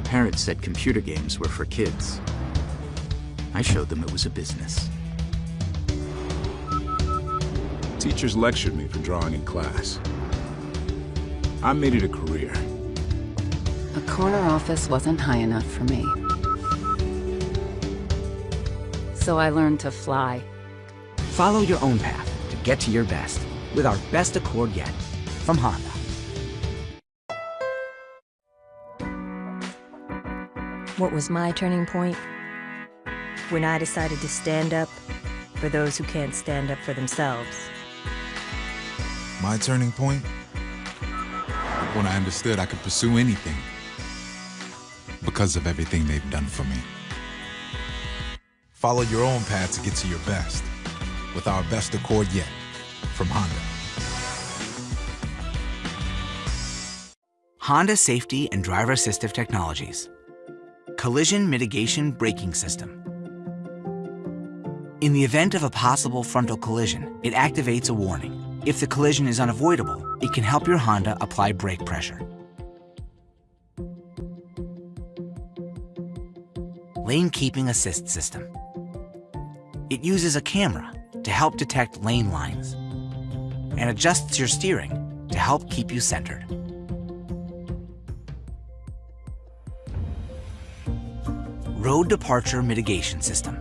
parents said computer games were for kids. I showed them it was a business. Teachers lectured me for drawing in class. I made it a career. A corner office wasn't high enough for me. So I learned to fly. Follow your own path to get to your best with our best Accord yet from Honda. What was my turning point? When I decided to stand up for those who can't stand up for themselves. My turning point? When I understood I could pursue anything because of everything they've done for me. Follow your own path to get to your best with our best Accord yet from Honda. Honda Safety and Driver Assistive Technologies. Collision Mitigation Braking System. In the event of a possible frontal collision, it activates a warning. If the collision is unavoidable, it can help your Honda apply brake pressure. Lane Keeping Assist System. It uses a camera to help detect lane lines and adjusts your steering to help keep you centered. Road Departure Mitigation System.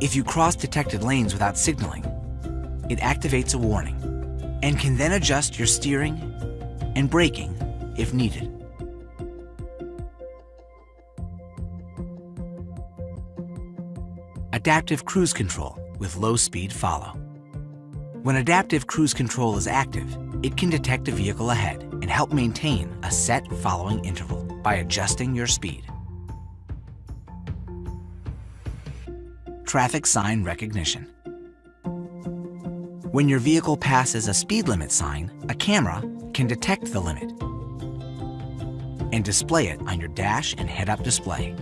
If you cross detected lanes without signaling, it activates a warning and can then adjust your steering and braking if needed. Adaptive Cruise Control with low speed follow. When Adaptive Cruise Control is active, it can detect a vehicle ahead and help maintain a set following interval by adjusting your speed. Traffic sign recognition. When your vehicle passes a speed limit sign, a camera can detect the limit and display it on your dash and head-up display.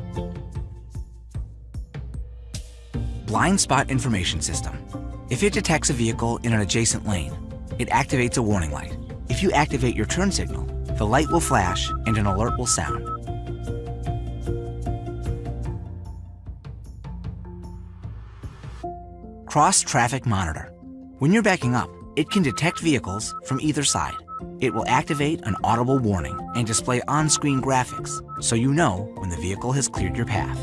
Blind Spot Information System. If it detects a vehicle in an adjacent lane, it activates a warning light. If you activate your turn signal, the light will flash and an alert will sound. Cross Traffic Monitor. When you're backing up, it can detect vehicles from either side. It will activate an audible warning and display on-screen graphics so you know when the vehicle has cleared your path.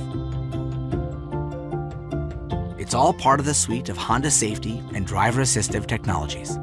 It's all part of the suite of Honda safety and driver assistive technologies.